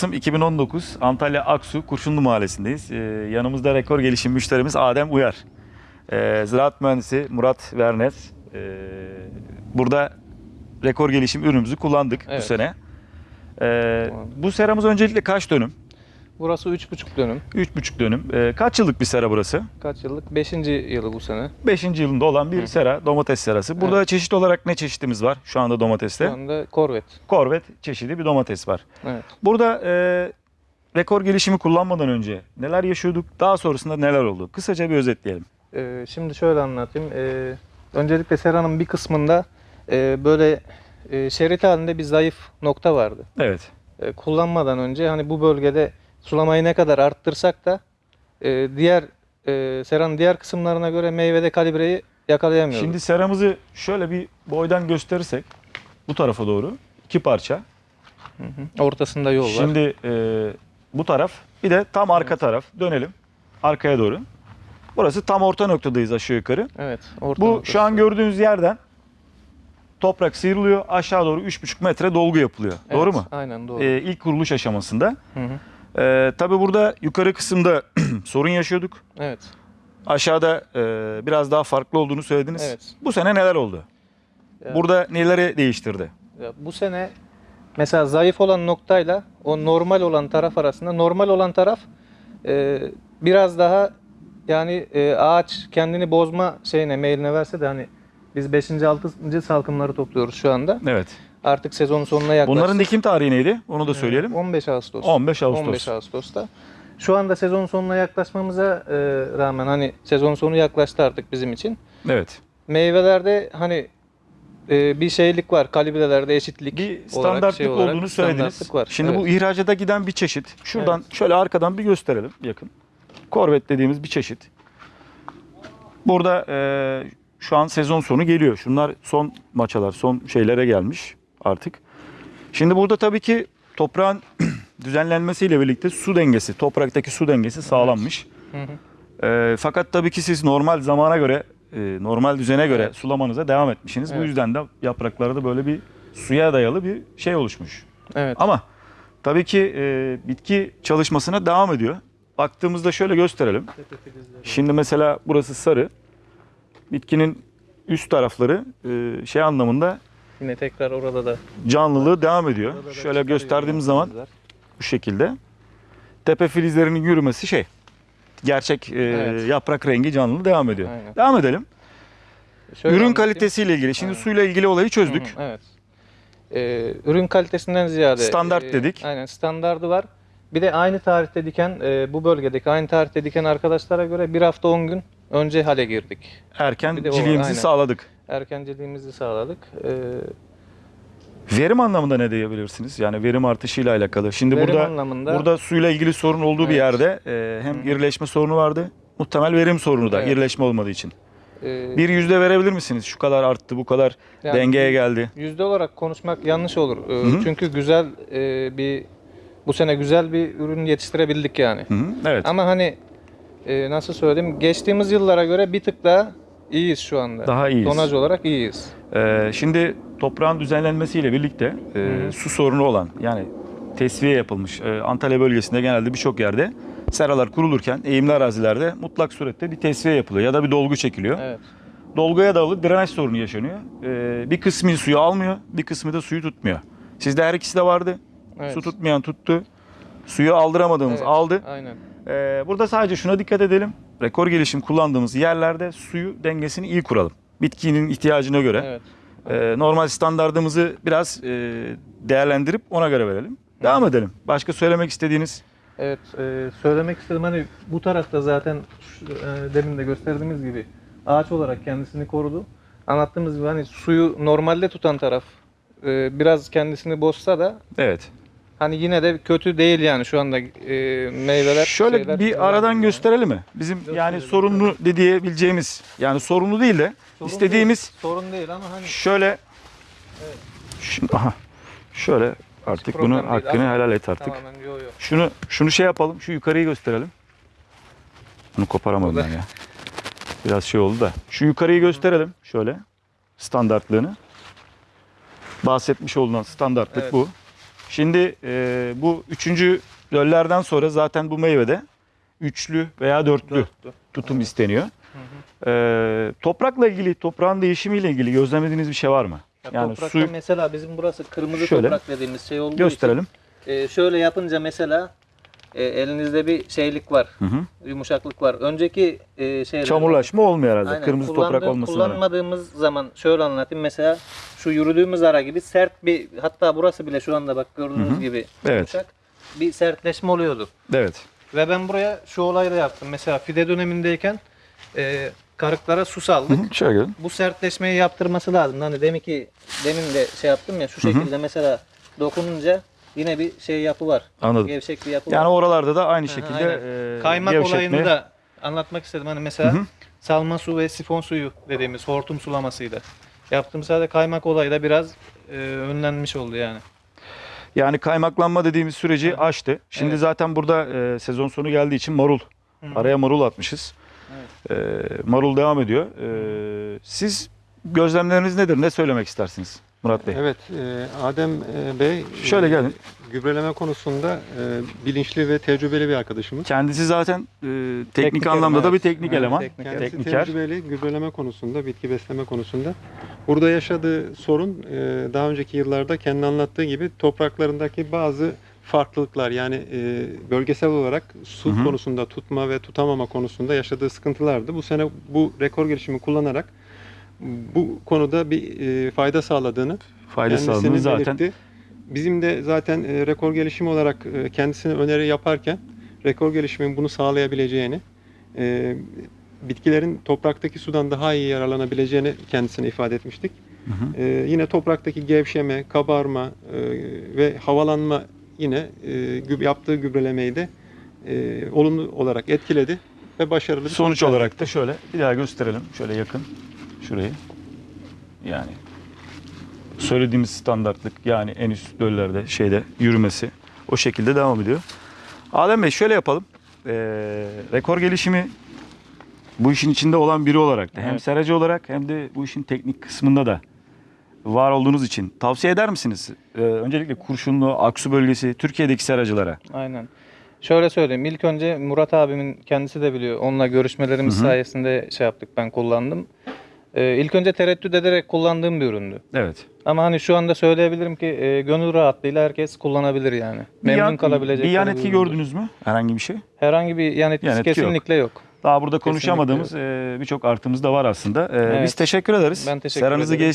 Kasım 2019 Antalya Aksu Kurşunlu Mahallesi'ndeyiz. Ee, yanımızda rekor gelişim müşterimiz Adem Uyar. Ee, ziraat mühendisi Murat Vernes. Ee, burada rekor gelişim ürünümüzü kullandık bu Evet. sene. Ee, bu seramız öncelikle kaç dönüm? Burası 3,5 dönüm. 3,5 dönüm. Ee, kaç yıllık bir sera burası? Kaç yıllık? 5. yılı bu sene. 5. yılında olan bir sera, domates serası. Burada çeşit olarak ne çeşitimiz var şu anda domateste? Şu anda korvet. Korvet çeşidi bir domates var. Evet. Burada e, rekor gelişimi kullanmadan önce neler yaşıyorduk, daha sonrasında neler oldu? Kısaca bir özetleyelim. Ee, şimdi şöyle anlatayım. Ee, öncelikle seranın bir kısmında e, böyle e, şerit halinde bir zayıf nokta vardı. Evet. E, kullanmadan önce hani bu bölgede sulamayı ne kadar arttırsak da e, diğer e, seranın diğer kısımlarına göre meyvede kalibreyi yakalayamıyorduk. Şimdi seramızı şöyle bir boydan gösterirsek bu tarafa doğru iki parça. Hı hı. Ortasında yol var. Şimdi e, bu taraf bir de tam arka taraf. Dönelim arkaya doğru. Burası tam orta noktadayız aşağı yukarı. Evet. Orta Bu noktası. şu an gördüğünüz yerden toprak sıyrılıyor. Aşağı doğru 3,5 metre dolgu yapılıyor. Evet, Doğru mu? Aynen doğru. E, ilk kuruluş aşamasında. Hı hı. Ee, tabii burada yukarı kısımda sorun yaşıyorduk. Evet. Aşağıda e, biraz daha farklı olduğunu söylediniz. Evet. Bu sene neler oldu? Ya- Burada neleri değiştirdi? Ya bu sene mesela zayıf olan noktayla o normal olan taraf arasında normal olan taraf e, biraz daha yani e, ağaç kendini bozma şeyine meyline verse de hani biz 5. 6. salkımları topluyoruz şu anda. Evet. Artık sezonun sonuna yaklaştık. Bunların dikim tarihi neydi? Onu da söyleyelim. 15 Ağustos. 15 Ağustos. 15 Ağustos'ta. Şu anda sezon sonuna yaklaşmamıza e, rağmen hani sezon sonu yaklaştı artık bizim için. Evet. Meyvelerde hani e, bir şeylik var. Kalibrelerde eşitlik Bir olarak, standartlık şey olarak olduğunu söylediniz. var. Şimdi bu Evet. ihracata giden bir çeşit. Şuradan şöyle arkadan bir gösterelim yakın. Korvet dediğimiz bir çeşit. Burada e, şu an sezon sonu geliyor. Şunlar son maçalar, son şeylere gelmiş artık. Şimdi burada tabii ki toprağın düzenlenmesiyle birlikte su dengesi, topraktaki su dengesi sağlanmış. Hı hı. E, fakat tabii ki siz normal zamana göre, e, normal düzene göre Evet. sulamanıza devam etmişsiniz. Bu Evet. yüzden de yapraklarda böyle bir suya dayalı bir şey oluşmuş. Evet. Ama tabii ki e, bitki çalışmasına devam ediyor. Baktığımızda şöyle gösterelim. Şimdi mesela burası sarı. Bitkinin üst tarafları e, şey anlamında Yine tekrar orada da canlılığı devam ediyor. Şöyle gösterdiğimiz zaman bu şekilde. Tepe filizlerinin yürümesi şey. Gerçek e, Evet. yaprak rengi canlı devam ediyor. Aynen. Devam edelim. Şöyle Ürün anlatayım. kalitesiyle ilgili. Şimdi Aynen. suyla ilgili olayı Hı çözdük. hı, Evet. Ee, ürün kalitesinden ziyade Standart e, dedik. Aynen standardı var. Bir de aynı tarihte diken e, bu bölgedeki aynı tarihte diken arkadaşlara göre bir hafta 10 gün önce hale girdik. Erken Bir de o- ciliğimizi aynen. sağladık. Erkenciliğimizi sağladık. Ee, Verim anlamında ne diyebilirsiniz? Yani verim artışıyla alakalı. Şimdi verim burada anlamında burada suyla ilgili sorun olduğu bir Evet. yerde e, hem irileşme sorunu vardı. Muhtemel verim sorunu da Evet. irileşme olmadığı için. e, Bir yüzde verebilir misiniz? Şu kadar arttı, bu kadar yani dengeye geldi. Yüzde olarak konuşmak yanlış olur. Ee, hı. Çünkü güzel e, bir bu sene güzel bir ürün yetiştirebildik yani. Hı hı, Evet. Ama hani e, nasıl söyleyeyim geçtiğimiz yıllara göre bir tık daha iyiyiz şu anda. Daha iyiyiz. Tonaj olarak iyiyiz. Ee, şimdi toprağın düzenlenmesiyle birlikte e, su sorunu olan yani tesviye yapılmış e, Antalya bölgesinde genelde birçok yerde seralar kurulurken eğimli arazilerde mutlak surette bir tesviye yapılıyor ya da bir dolgu çekiliyor. Evet. Dolguya dayalı drenaj sorunu yaşanıyor. Ee, bir kısmı suyu almıyor, bir kısmı da suyu tutmuyor. Sizde her ikisi de vardı. Evet. Su tutmayan tuttu. Suyu aldıramadığımız Evet, aldı. Aynen. Ee, burada sadece şuna dikkat edelim. Rekor gelişim kullandığımız yerlerde suyu dengesini iyi kuralım. Bitkinin ihtiyacına göre. Evet. Ee, normal standardımızı biraz e, değerlendirip ona göre verelim. Devam edelim. Başka söylemek istediğiniz? Evet, e, söylemek istedim hani bu tarafta zaten şu, e, demin de gösterdiğimiz gibi ağaç olarak kendisini korudu. Anlattığımız gibi hani suyu normalde tutan taraf e, biraz kendisini bozsa da Evet. Hani yine de kötü değil yani şu anda e, meyveler. Şöyle şeyler- bir aradan gösterelim mi? Bizim yani Gösterelim. sorunlu de diyebileceğimiz yani sorunlu değil de Sorun istediğimiz değil, sorun değil ama hani şöyle Şimdi, aha, şöyle artık bunu değil hakkını ama helal et artık. tamamen yo yo. Şunu şunu şey yapalım. Şu yukarıyı gösterelim. Bunu koparamadım ben ya. Biraz şey oldu da. Şu yukarıyı gösterelim şöyle. Standartlığını. Bahsetmiş olunan standartlık Evet. bu. Şimdi e, bu üçüncü döllerden sonra zaten bu meyvede üçlü veya dörtlü Dörtlü. tutum isteniyor. E, toprakla ilgili, toprağın değişimiyle ilgili gözlemlediğiniz bir şey var mı? Ya Yani toprakta su mesela bizim burası kırmızı Şöyle. toprak dediğimiz şey olduğu gösterelim. için e, şöyle yapınca mesela e, elinizde bir şeylik var, Hı hı. yumuşaklık var. Önceki e, şeyler Çamurlaşma olmuyor herhalde. Aynen. Kırmızı toprak olmasına rağmen. Kullanmadığımız zaman şöyle anlatayım. Mesela şu yürüdüğümüz ara gibi sert bir hatta burası bile şu anda bak gördüğünüz Hı hı. gibi Evet. yumuşak bir sertleşme oluyordu. Evet. Ve ben buraya şu olayı da yaptım. Mesela fide dönemindeyken e, karıklara su saldık. Hı hı. Şöyle. Bu sertleşmeyi yaptırması lazım. Hani demin ki demin de şey yaptım ya şu Hı hı. şekilde mesela dokununca yine bir şey yapı var. Anladım. Gevşek bir yapı Yani var. oralarda da aynı şekilde aynen. e, Kaymak gevşetme- olayını da anlatmak istedim. Hani mesela Hı hı. salma su ve sifon suyu dediğimiz hortum sulamasıydı. Yaptığım sadece kaymak olayı da biraz e, önlenmiş oldu yani. Yani kaymaklanma dediğimiz süreci aştı. Şimdi Evet. zaten burada e, sezon sonu geldiği için marul. Hı. Araya marul atmışız. E, marul devam ediyor. E, siz gözlemleriniz nedir? Ne söylemek istersiniz Murat Bey? Evet, e, Adem e, Bey Şöyle e, gelin. gübreleme konusunda e, bilinçli ve tecrübeli bir arkadaşımız. Kendisi zaten e, teknik, Teknik anlamda eleman, da bir teknik Evet, eleman. teknik Kendisi tekniker. tecrübeli gübreleme konusunda, bitki besleme konusunda. Burada yaşadığı sorun e, daha önceki yıllarda kendi anlattığı gibi topraklarındaki bazı farklılıklar yani e, bölgesel olarak su Hı hı. konusunda tutma ve tutamama konusunda yaşadığı sıkıntılardı. Bu sene bu rekor gelişimi kullanarak bu konuda bir e, fayda sağladığını Fayda sağladığını zaten belirtti. Bizim de zaten e, rekor gelişimi olarak e, kendisine öneri yaparken rekor gelişimin bunu sağlayabileceğini, e, bitkilerin topraktaki sudan daha iyi yararlanabileceğini kendisine ifade etmiştik. Hı hı. E, yine topraktaki gevşeme, kabarma e, ve havalanma yine e, gü- yaptığı gübrelemeyi de e, olumlu olarak etkiledi ve başarılı bir sonuç olarak da şöyle bir daha gösterelim. Şöyle yakın şurayı. Yani söylediğimiz standartlık yani en üst döllerde şeyde yürümesi o şekilde devam ediyor. Adem Bey şöyle yapalım. Ee, rekor gelişimi bu işin içinde olan biri olarak da hem Evet. seracı olarak hem de bu işin teknik kısmında da var olduğunuz için tavsiye eder misiniz? Ee, öncelikle Kurşunlu, Aksu bölgesi, Türkiye'deki seracılara. Aynen. Şöyle söyleyeyim. İlk önce Murat abimin kendisi de biliyor. Onunla görüşmelerimiz Hı hı. sayesinde şey yaptık. Ben kullandım. Ee, ilk önce tereddüt ederek kullandığım bir üründü. Evet. Ama hani şu anda söyleyebilirim ki e, gönül rahatlığıyla herkes kullanabilir yani. Bir Memnun yan- kalabilecek. Bir yan bir etki üründür. gördünüz mü? Herhangi bir şey? Herhangi bir yan etkisi Yan etki yok. kesinlikle yok. Daha burada konuşamadığımız e, birçok artımız da var aslında. E, Biz Evet. teşekkür ederiz. Ben teşekkür Seranızı ederim.